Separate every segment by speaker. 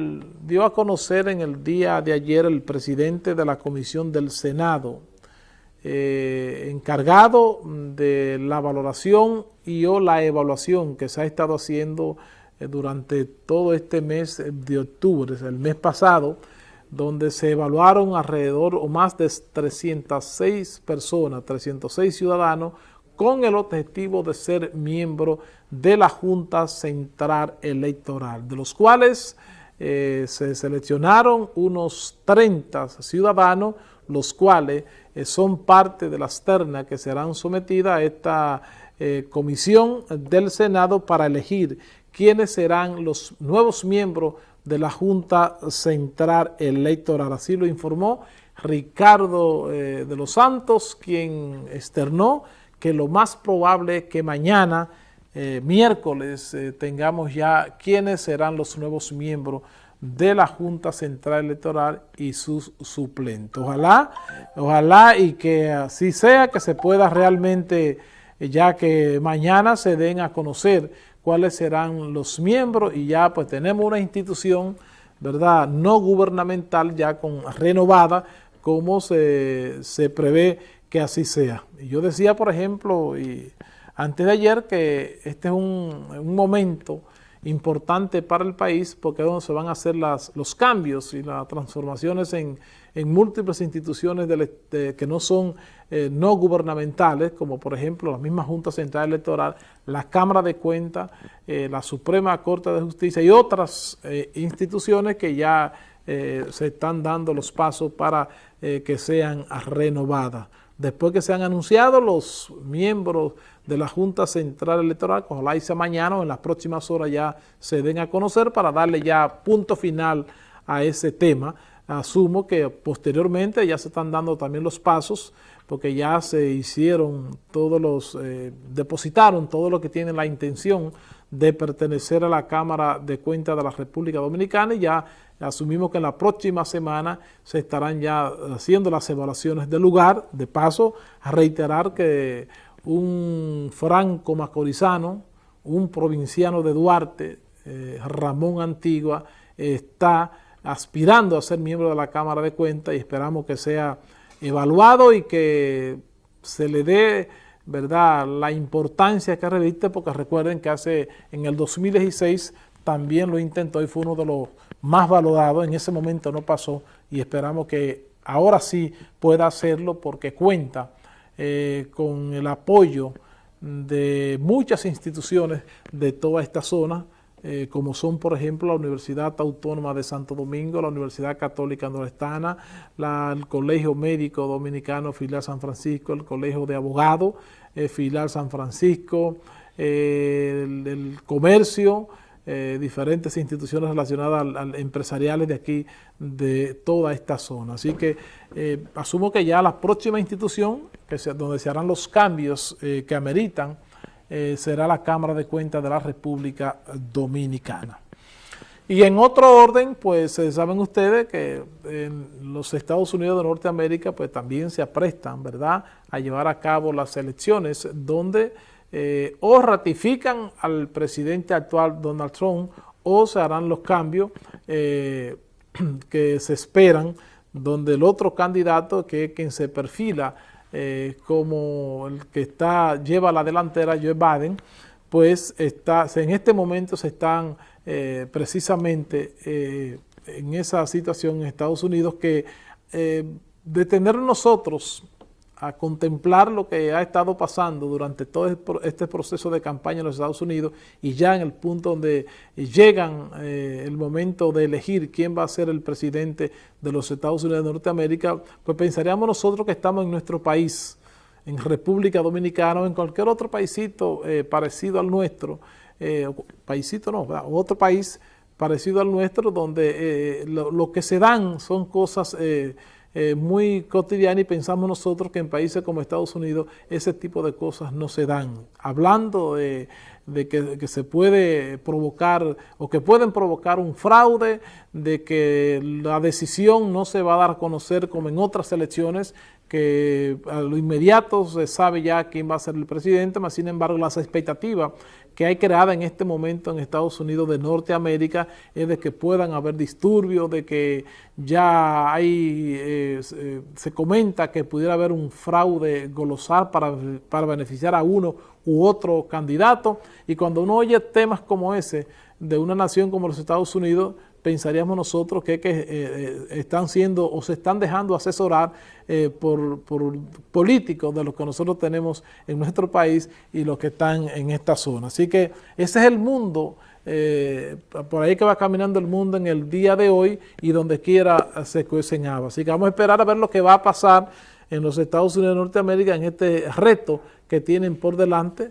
Speaker 1: dio a conocer en el día de ayer el presidente de la Comisión del Senado, eh, encargado de la valoración y o la evaluación que se ha estado haciendo eh, durante todo este mes de octubre, el mes pasado, donde se evaluaron alrededor o más de 306 personas, 306 ciudadanos, con el objetivo de ser miembro de la Junta Central Electoral, de los cuales eh, se seleccionaron unos 30 ciudadanos, los cuales eh, son parte de las ternas que serán sometidas a esta eh, comisión del Senado para elegir quiénes serán los nuevos miembros de la Junta Central Electoral. Así lo informó Ricardo de los Santos, quien externó que lo más probable es que mañana eh, miércoles eh, tengamos ya quiénes serán los nuevos miembros de la Junta Central Electoral y sus suplentes. Ojalá, ojalá y que así sea, que se pueda realmente, eh, ya que mañana se den a conocer cuáles serán los miembros y ya pues tenemos una institución, ¿verdad?, no gubernamental ya con renovada, como se, se prevé que así sea. Yo decía, por ejemplo, y antes de ayer que este es un, momento importante para el país porque es donde se van a hacer las, los cambios y las transformaciones en, múltiples instituciones que no son eh, no gubernamentales, como por ejemplo la misma Junta Central Electoral, la Cámara de Cuentas, eh, la Suprema Corte de Justicia y otras eh, instituciones que ya se están dando los pasos para que sean renovadas después que se han anunciado los miembros de la Junta Central Electoral, ojalá y sea mañana o en las próximas horas ya se den a conocer para darle ya punto final a ese tema. Asumo que posteriormente ya se están dando también los pasos porque ya se hicieron todos los, eh, depositaron todo lo que tienen la intención de pertenecer a la Cámara de Cuentas de la República Dominicana y ya asumimos que en la próxima semana se estarán ya haciendo las evaluaciones del lugar. De paso, a reiterar que un franco macorizano, un provinciano de Duarte, eh, Ramón Antigua, está aspirando a ser miembro de la Cámara de Cuentas y esperamos que sea evaluado y que se le dé ¿verdad? la importancia que reviste, porque recuerden que hace en el 2016 también lo intentó y fue uno de los más valorados, en ese momento no pasó y esperamos que ahora sí pueda hacerlo porque cuenta eh, con el apoyo de muchas instituciones de toda esta zona, eh, como son, por ejemplo, la Universidad Autónoma de Santo Domingo, la Universidad Católica Nordestana, el Colegio Médico Dominicano Filial San Francisco, el Colegio de Abogados eh, Filial San Francisco, eh, el, Comercio, diferentes instituciones relacionadas al, empresariales de aquí, de toda esta zona. Así que asumo que ya la próxima institución, donde se harán los cambios que ameritan, eh, será la Cámara de Cuentas de la República Dominicana. Y en otro orden, pues eh, saben ustedes que en los Estados Unidos de Norteamérica pues también se aprestan, ¿verdad?, a llevar a cabo las elecciones donde eh, o ratifican al presidente actual Donald Trump o se harán los cambios que se esperan donde el otro candidato que es quien se perfila eh, como el que está lleva la delantera, Joe Biden, pues está, en este momento se están eh, precisamente eh, en esa situación en Estados Unidos que detener nosotros a contemplar lo que ha estado pasando durante todo este proceso de campaña en los Estados Unidos y ya en el punto donde llegan eh, el momento de elegir quién va a ser el presidente de los Estados Unidos de Norteamérica, pues pensaríamos nosotros que estamos en nuestro país, en República Dominicana o en cualquier otro paísito eh, parecido al nuestro, eh, paísito no, otro país parecido al nuestro donde lo, que se dan son cosas eh, muy cotidiana y pensamos nosotros que en países como Estados Unidos ese tipo de cosas no se dan. Hablando de, que, se puede provocar o que pueden provocar un fraude, de que la decisión no se va a dar a conocer como en otras elecciones que a lo inmediato se sabe ya quién va a ser el presidente, más sin embargo las expectativas que hay creada en este momento en Estados Unidos de Norteamérica es de que puedan haber disturbios, de que ya hay, eh, se comenta que pudiera haber un fraude golosal para, para beneficiar a uno u otro candidato, y cuando uno oye temas como ese de una nación como los Estados Unidos, pensaríamos nosotros que, que eh, eh, están siendo o se están dejando asesorar eh, por, políticos de los que nosotros tenemos en nuestro país y los que están en esta zona. Así que ese es el mundo, por ahí que va caminando el mundo en el día de hoy y donde quiera se cuecen. Así que vamos a esperar a ver lo que va a pasar en los Estados Unidos de Norteamérica en este reto que tienen por delante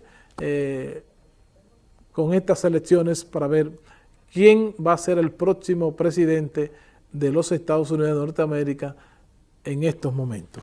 Speaker 1: con estas elecciones para ver quién va a ser el próximo presidente de los Estados Unidos de Norteamérica en estos momentos.